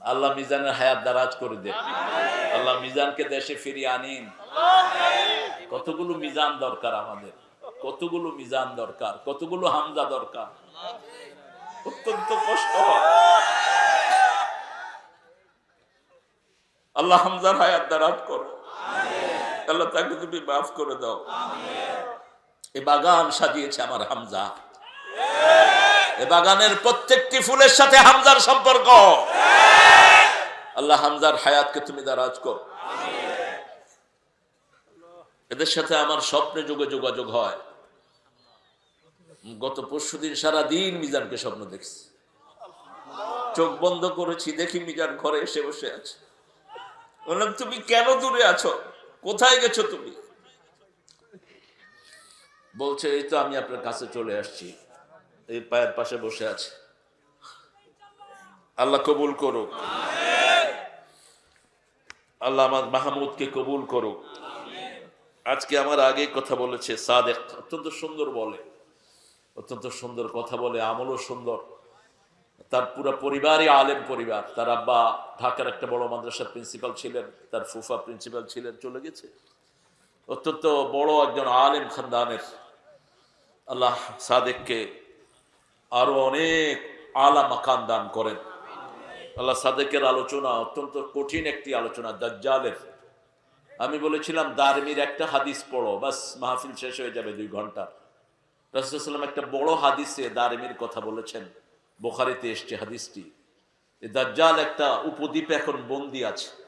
আল্লাহ মিজানের হায়াত দারাজ করে দে আল্লাহ মিজানকে দেশে ফিরিয়ে আনিন। কতগুলো মিজান দরকার আমাদের। কতগুলো মিজান দরকার। কতগুলো হামজা দরকার। অত্যন্ত কষ্ট আল্লাহ হামজার হায়াত দারাজ করো। আল্লাহ তাকে তুমি মাফ করে দাও। এ বাগান সাজিয়েছে আমার হামজা। এ বাগানের প্রত্যেকটি ফুলের সাথে হামজার সম্পর্ক। আল্লাহ হামজার হায়াতকে তুমি দারাজ কর। এদের সাথে আমার স্বপ্নে যুগে যোগাযোগ হয়। গত পরশু দিন সারাদিন মিজানকে স্বপ্ন দেখছি। চোখ বন্ধ করেছি, দেখি মিজান ঘরে এসে বসে আছে। বললাম, তুমি কেন দূরে আছো? কোথায় গেছো তুমি? বলছে, এই তো আমি আপনার কাছে চলে আসছি। এই পায়ের পাশে বসে আছে। আল্লাহ কবুল করুক। আল্লাহ আমার মাহমুদকে কবুল করুক। আজকে আমার আগে কথা বলেছে সাদেক। অত্যন্ত সুন্দর বলে। অত্যন্ত সুন্দর কথা বলে, আমলও সুন্দর। তার পুরো পরিবারই আলেম পরিবার। তার আব্বা ঢাকার একটা বড় মাদ্রাসার প্রিন্সিপাল ছিলেন, তার ফুফা প্রিন্সিপাল ছিলেন, চলে গেছে। অত্যন্ত বড় একজন আলেম খানদানের। আল্লাহ সাদেককে আরও অনেক আলা মাকান দান করেন। আল্লাহ সাদেকের আলোচনা অত্যন্ত কঠিন একটি আলোচনা, দাজ্জালের। আমি বলেছিলাম, দারমির একটা হাদিস পড়ো, বাস মাহফিল শেষ হয়ে যাবে দুই ঘণ্টা। রাসুলাম একটা বড় হাদিসে দারমির কথা বলেছেন। বোখারিতে এসছে হাদিসটি। দাজ্জাল একটা উপদ্বীপে এখন বন্দি আছে।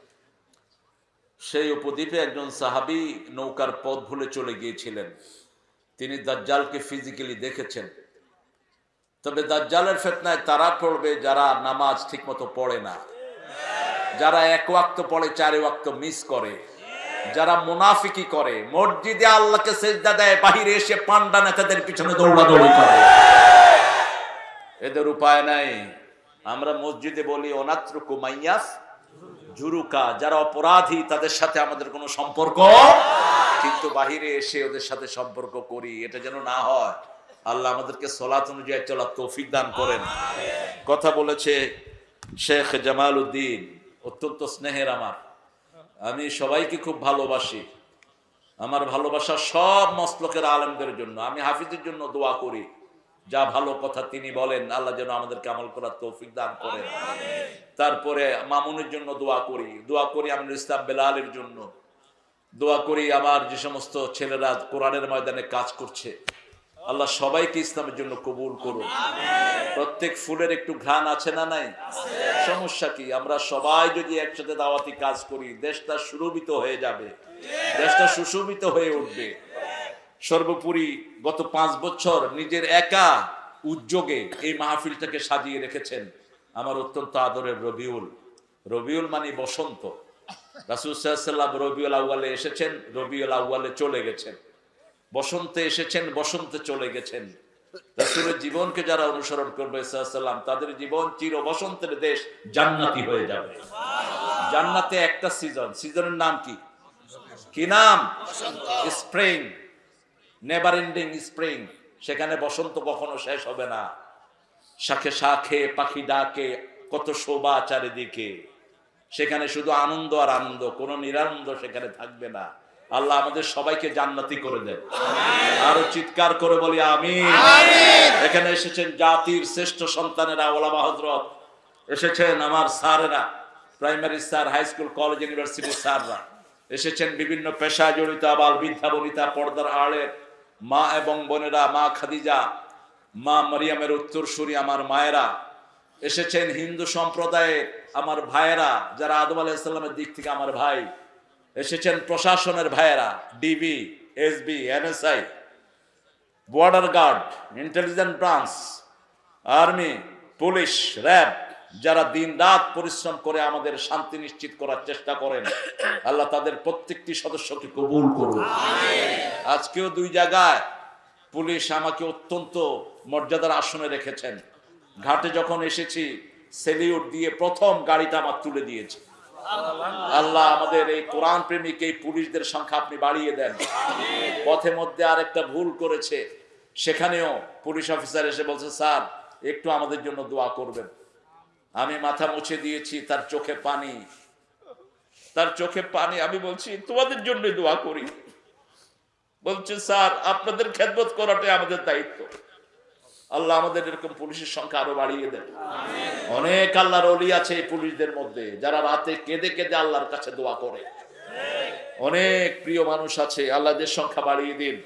সেই উপদ্বীপে একজন সাহাবি নৌকার পথ ভুলে চলে গিয়েছিলেন। তিনি দাজ্জালকে ফিজিক্যালি দেখেছেন। তবে দাজ্জালের ফেতনায় তারা পড়বে যারা নামাজ ঠিকমতো পড়ে না। যারা এক ওয়াক্ত পড়ে, চার ওয়াক্ত মিস করে। যারা মুনাফিকি করে, মসজিদে আল্লাহকে সেজদা দেয়, বাহিরে এসে পান্ডা নেতাদের পিছনে দৌড়াদৌড়ি করে। এদের উপায় নাই। আমরা মসজিদে বলি অনাত্র কুমাইয়াস জুরুকা। যারা অপরাধী, তাদের সাথে আমাদের কোনো সম্পর্ক? কিন্তু বাহিরে এসে ওদের সাথে সম্পর্ক করি, এটা যেন না হয়। আল্লাহ আমাদেরকে সলাত অনুযায়ী চলার তৌফিক দান করেন। কথা বলেছে শেখ জামাল উদ্দিন অত্যন্ত স্নেহের আমার। আমি সবাইকে খুব ভালোবাসি। আমার ভালোবাসা সব মস্তকের আলেমদের জন্য। আমি হাফিজের জন্য দোয়া করি। যা ভালো কথা তিনি বলেন, আল্লাহ যেন আমাদেরকে আমল করার তৌফিক দান করেন। তারপরে মামুনের জন্য দোয়া করি। দোয়া করি আমিনুল ইসলাম বেলালের জন্য। দোয়া করি আমার যে সমস্ত ছেলেরা কোরআনের ময়দানে কাজ করছে। আল্লাহ সবাইকে ইসলামের জন্য কবুল করুন। প্রত্যেক ফুলের একটু ঘ্রাণ আছে না নাই? সমস্যা কি? আমরা সবাই যদি একসাথে দাওয়াতি কাজ করি দেশটা সুরভিত হয়ে যাবে। দেশটা সুশোভিত হয়ে উঠবে। সর্বোপরি গত পাঁচ বছর নিজের একা উদ্যোগে এই মাহফিলটাকে সাজিয়ে রেখেছেন আমার অত্যন্ত আদরের রবিউল। রবিউল মানে বসন্ত। রাসুল সাল্লাম রবিউল আউ্বালে এসেছেন রবিউল আউ্বালে চলে গেছেন। বসন্তে এসেছেন, বসন্তে চলে গেছেন। রাসুলের জীবনকে যারা অনুসরণ করবে সাল্লাম তাদের জীবন চির বসন্তের দেশ জান্নাতি হয়ে যাবে। জান্নাতে একটা সিজন সিজনের নাম কি? কি নাম? স্প্রিং নেভার এন্ডিং স্প্রিং সেখানে বসন্ত কখনো শেষ হবে না। শাখে শাখে পাখি ডাকে, কত শোভা চারিদিকে। সেখানে শুধু আনন্দ আর আনন্দ, কোনো নিরানন্দ সেখানে থাকবে না। আল্লাহ আমাদের সবাইকে জান্নাতি করে দেন। আরও চিৎকার করে বলি আমি এখানে এসেছেন জাতির শ্রেষ্ঠ সন্তানেরা ওলামা হজরত এসেছেন আমার স্যারেরা primary sir high school college ইউনিভার্সিটির স্যাররা। এসেছেন বিভিন্ন পেশায় জড়িত আবাল বৃদ্ধা বনিতা পর্দার আড়ের মা এবং বোনেরা মা খাদিজা মা মরিয়ামের উত্তরসূরি আমার মায়েরা। এসেছেন হিন্দু সম্প্রদায়ে আমার ভাইয়েরা যারা আদম আলাইসাল্লামের দিক থেকে আমার ভাই। এসেছেন প্রশাসনের ভাইয়েরা DB SB NSI border guard intelligent branch army police RAB যারা দিন রাত পরিশ্রম করে আমাদের শান্তি নিশ্চিত করার চেষ্টা করেন আল্লাহ তাদের প্রত্যেকটি সদস্যকে কবুল করুন। আজকেও দুই জায়গায় পুলিশ আমাকে অত্যন্ত মর্যাদার আসনে রেখেছেন। ঘাটে যখন এসেছি সেলিউট দিয়ে প্রথম গাড়িটা আমার তুলে দিয়েছে। আল্লাহ আমাদের এই কোরআন প্রেমিক, এই পুলিশদের সংখ্যা আপনি বাড়িয়ে দেন। পথে মধ্যে আরেকটা ভুল করেছে। সেখানেও পুলিশ অফিসার এসে বলছে, স্যার, একটু আমাদের জন্য দোয়া করবেন। আমি মাথা মুছে দিয়েছি, তার চোখে পানি। তার চোখে পানি, আমি বলছি, তোমাদের জন্য দোয়া করি। বলছে, স্যার, আপনাদের খেদমত করাটাই আমাদের দায়িত্ব। আল্লাহ আমাদের এরকম পুলিশের সংখ্যা আরও বাড়িয়ে দেন। অনেক আল্লাহর অলি আছে এই পুলিশদের মধ্যে, যারা রাতে কেঁদে কেঁদে আল্লাহর কাছে দোয়া করে। অনেক প্রিয় মানুষ আছে, আল্লাহদের সংখ্যা বাড়িয়ে দিন।